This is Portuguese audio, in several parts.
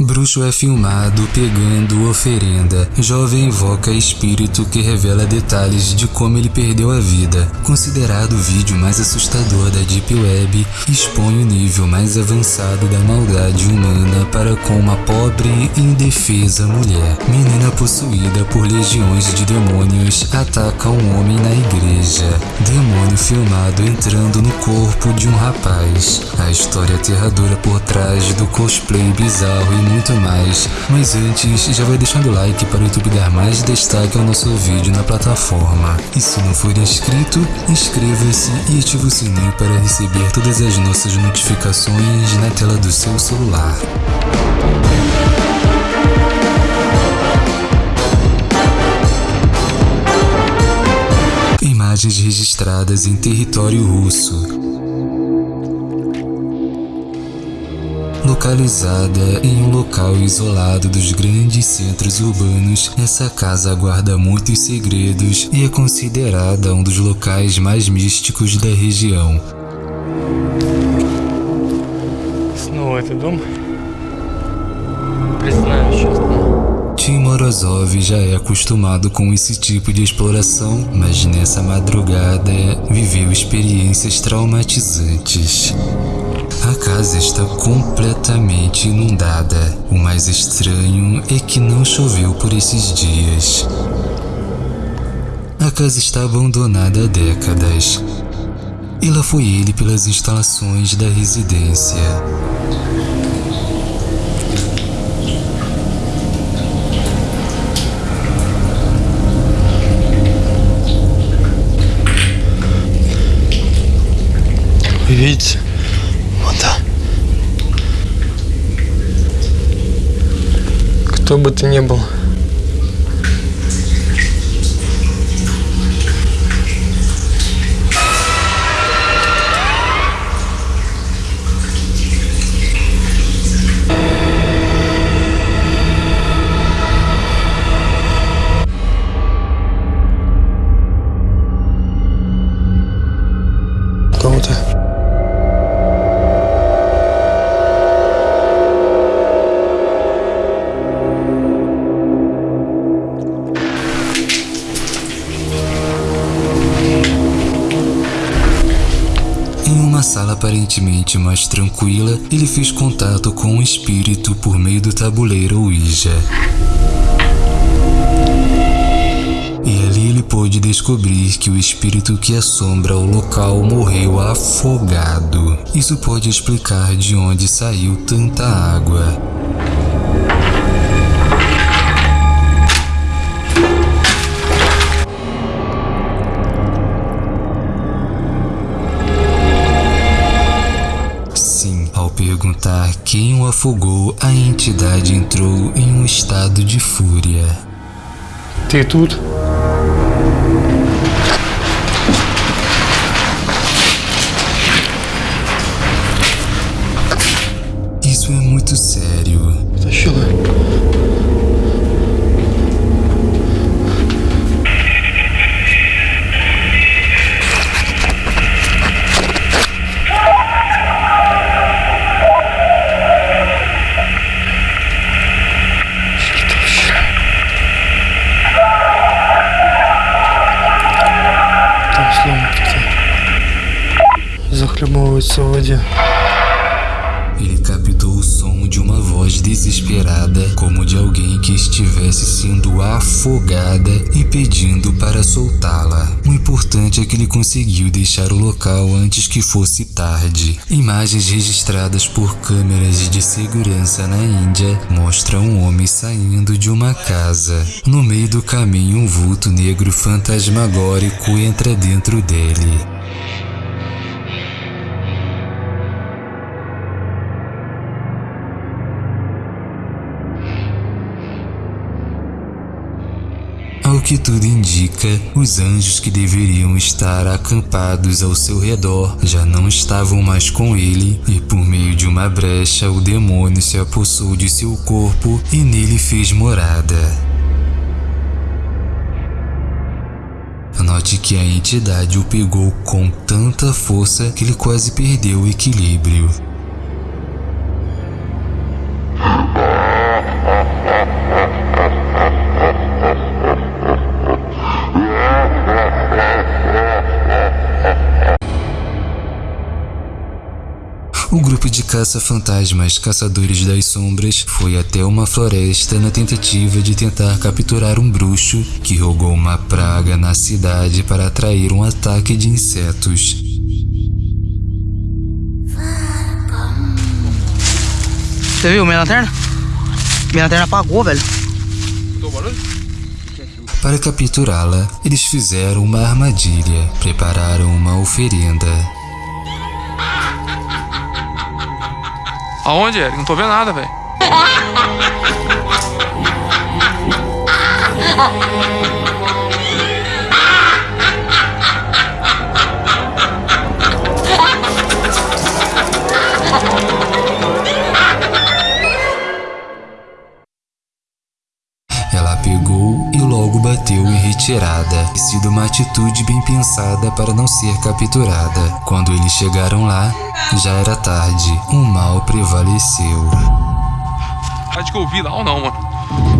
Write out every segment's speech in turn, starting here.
Bruxo é filmado pegando oferenda. Jovem invoca espírito que revela detalhes de como ele perdeu a vida. Considerado o vídeo mais assustador da Deep Web, expõe o nível mais avançado da maldade humana para com uma pobre e indefesa mulher. Menina possuída por legiões de demônios ataca um homem na igreja. Demônio filmado entrando no corpo de um rapaz. A história aterradora por trás do cosplay bizarro e muito mais. Mas antes, já vai deixando o like para o YouTube dar mais destaque ao nosso vídeo na plataforma. E se não for inscrito, inscreva-se e ative o sininho para receber todas as nossas notificações na tela do seu celular. Imagens registradas em território russo. Localizada em um local isolado dos grandes centros urbanos, essa casa guarda muitos segredos e é considerada um dos locais mais místicos da região. Снова этот дом. Признаюсь честно. Tim Morozov já é acostumado com esse tipo de exploração, mas nessa madrugada viveu experiências traumatizantes. A casa está completamente inundada. O mais estranho é que não choveu por esses dias. A casa está abandonada há décadas. E lá foi ele pelas instalações da residência. Вы Кто бы ты ни был. Aparentemente mais tranquila, ele fez contato com um espírito por meio do tabuleiro Ouija. E ali ele pôde descobrir que o espírito que assombra o local morreu afogado. Isso pode explicar de onde saiu tanta água. quem o afogou, a entidade entrou em um estado de fúria. Ter tudo Hoje só. Ele captou o som de uma voz desesperada, como de alguém que estivesse sendo afogada e pedindo para soltá-la. O importante é que ele conseguiu deixar o local antes que fosse tarde. Imagens registradas por câmeras de segurança na Índia mostram um homem saindo de uma casa. No meio do caminho, um vulto negro fantasmagórico entra dentro dele. Que tudo indica, os anjos que deveriam estar acampados ao seu redor já não estavam mais com ele, e por meio de uma brecha o demônio se apossou de seu corpo e nele fez morada. Note que a entidade o pegou com tanta força que ele quase perdeu o equilíbrio. Grupo de caça-fantasmas Caçadores das Sombras foi até uma floresta na tentativa de tentar capturar um bruxo que rogou uma praga na cidade para atrair um ataque de insetos. Você viu minha lanterna? Minha lanterna apagou, velho. Para capturá-la, eles fizeram uma armadilha, prepararam uma oferenda. Aonde, Eric? Não tô vendo nada, velho. sido uma atitude bem pensada para não ser capturada. Quando eles chegaram lá, já era tarde, o mal prevaleceu. Acho que eu ouvi lá ou não, mano.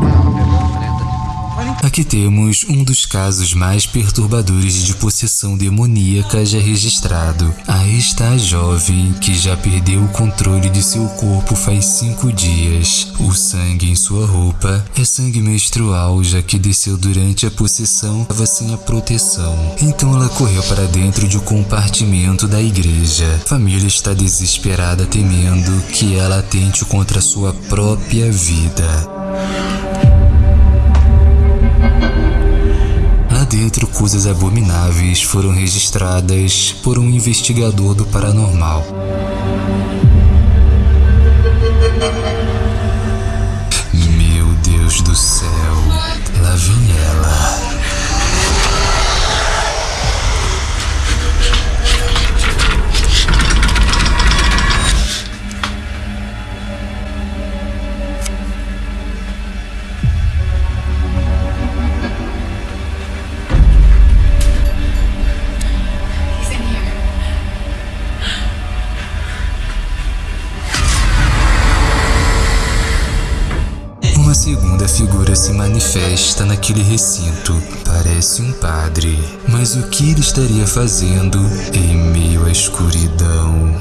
Aqui temos um dos casos mais perturbadores de possessão demoníaca já registrado. Aí está a jovem que já perdeu o controle de seu corpo faz cinco dias. O sangue em sua roupa é sangue menstrual, já que desceu durante a possessão estava sem a proteção. Então ela correu para dentro de um compartimento da igreja. A família está desesperada, temendo que ela atente contra sua própria vida. Dentro, coisas abomináveis foram registradas por um investigador do paranormal. Manifesta naquele recinto. Parece um padre. Mas o que ele estaria fazendo em meio à escuridão?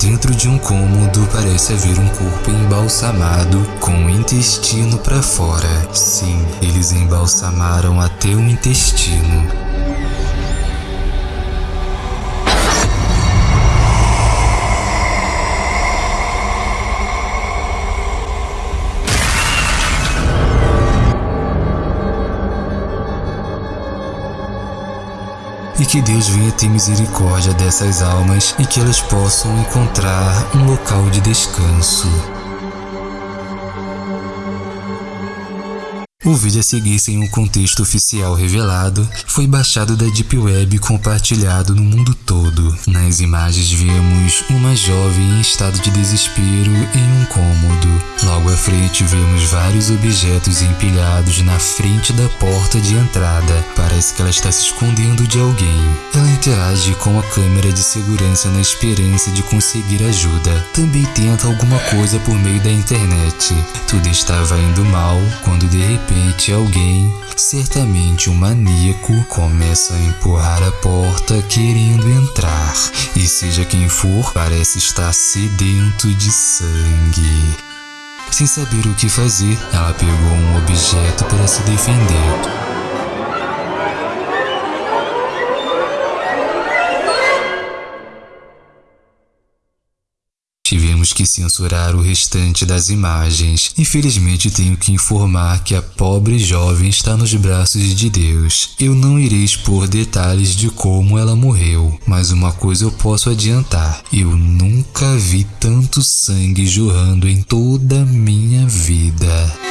Dentro de um cômodo parece haver um corpo embalsamado com o intestino para fora. Sim, eles embalsamaram até o intestino. E que Deus venha ter misericórdia dessas almas e que elas possam encontrar um local de descanso. O vídeo a seguir, sem um contexto oficial revelado, foi baixado da Deep Web e compartilhado no mundo todo. Nas imagens vemos uma jovem em estado de desespero em um cômodo. Logo à frente vemos vários objetos empilhados na frente da porta de entrada. Parece que ela está se escondendo de alguém. Ela interage com a câmera de segurança na esperança de conseguir ajuda. Também tenta alguma coisa por meio da internet. Tudo estava indo mal quando de repente alguém, certamente um maníaco, começa a empurrar a porta querendo entrar. E seja quem for, parece estar sedento de sangue. Sem saber o que fazer, ela pegou um objeto para se defender. Tivemos que censurar o restante das imagens. Infelizmente, tenho que informar que a pobre jovem está nos braços de Deus. Eu não irei expor detalhes de como ela morreu, mas uma coisa eu posso adiantar: eu nunca vi tanto sangue jorrando em toda a minha vida.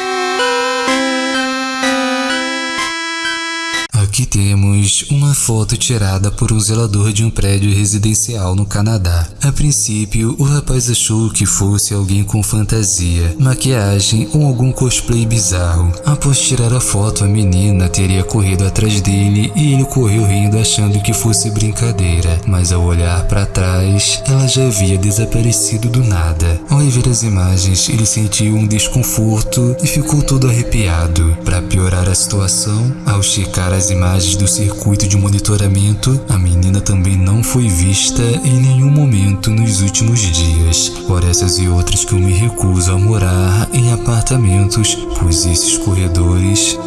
Uma foto tirada por um zelador de um prédio residencial no Canadá. A princípio, o rapaz achou que fosse alguém com fantasia, maquiagem ou algum cosplay bizarro. Após tirar a foto, a menina teria corrido atrás dele e ele correu rindo achando que fosse brincadeira, mas ao olhar para trás, ela já havia desaparecido do nada. Ao ver as imagens, ele sentiu um desconforto e ficou todo arrepiado. Para piorar a situação, ao checar as imagens do circuito de monitoramento, a menina também não foi vista em nenhum momento nos últimos dias. Por essas e outras que eu me recuso a morar em apartamentos, pois esses corredores